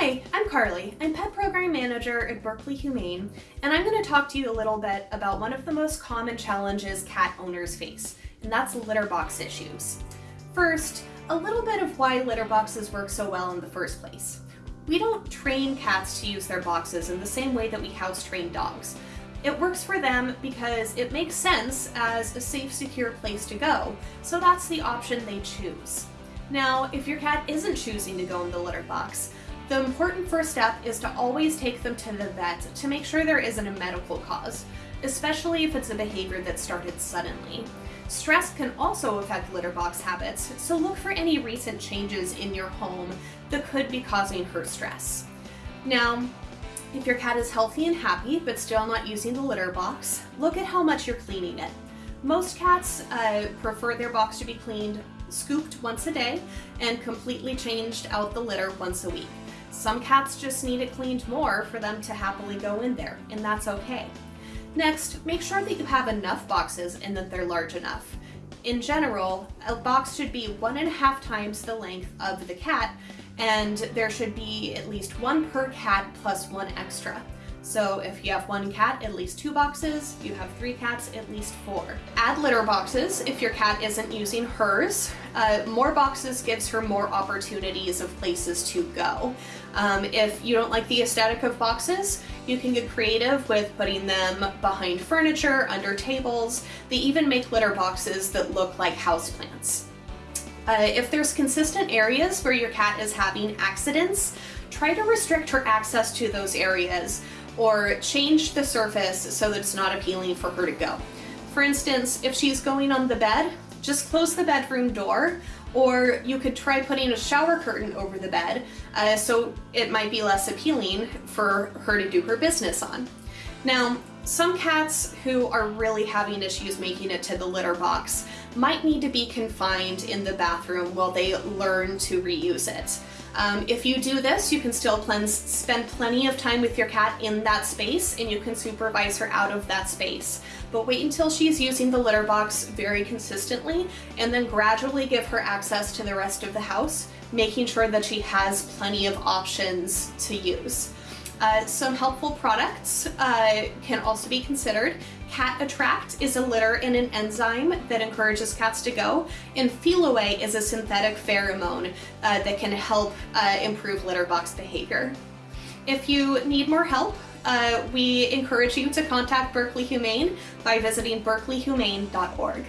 Hi, I'm Carly. I'm Pet Program Manager at Berkeley Humane, and I'm going to talk to you a little bit about one of the most common challenges cat owners face, and that's litter box issues. First, a little bit of why litter boxes work so well in the first place. We don't train cats to use their boxes in the same way that we house train dogs. It works for them because it makes sense as a safe, secure place to go, so that's the option they choose. Now, if your cat isn't choosing to go in the litter box, the important first step is to always take them to the vet to make sure there isn't a medical cause, especially if it's a behavior that started suddenly. Stress can also affect litter box habits, so look for any recent changes in your home that could be causing her stress. Now, if your cat is healthy and happy but still not using the litter box, look at how much you're cleaning it. Most cats uh, prefer their box to be cleaned scooped once a day and completely changed out the litter once a week. Some cats just need it cleaned more for them to happily go in there, and that's okay. Next, make sure that you have enough boxes and that they're large enough. In general, a box should be one and a half times the length of the cat, and there should be at least one per cat plus one extra. So if you have one cat, at least two boxes. You have three cats, at least four. Add litter boxes if your cat isn't using hers. Uh, more boxes gives her more opportunities of places to go. Um, if you don't like the aesthetic of boxes, you can get creative with putting them behind furniture, under tables. They even make litter boxes that look like houseplants. Uh, if there's consistent areas where your cat is having accidents, try to restrict her access to those areas or change the surface so that it's not appealing for her to go. For instance, if she's going on the bed, just close the bedroom door or you could try putting a shower curtain over the bed uh, so it might be less appealing for her to do her business on. Now, some cats who are really having issues making it to the litter box might need to be confined in the bathroom while they learn to reuse it. Um, if you do this, you can still spend plenty of time with your cat in that space and you can supervise her out of that space. But wait until she's using the litter box very consistently and then gradually give her access to the rest of the house, making sure that she has plenty of options to use. Uh, some helpful products uh, can also be considered. Cat Attract is a litter and an enzyme that encourages cats to go, and Feliway is a synthetic pheromone uh, that can help uh, improve litter box behavior. If you need more help, uh, we encourage you to contact Berkeley Humane by visiting berkeleyhumane.org.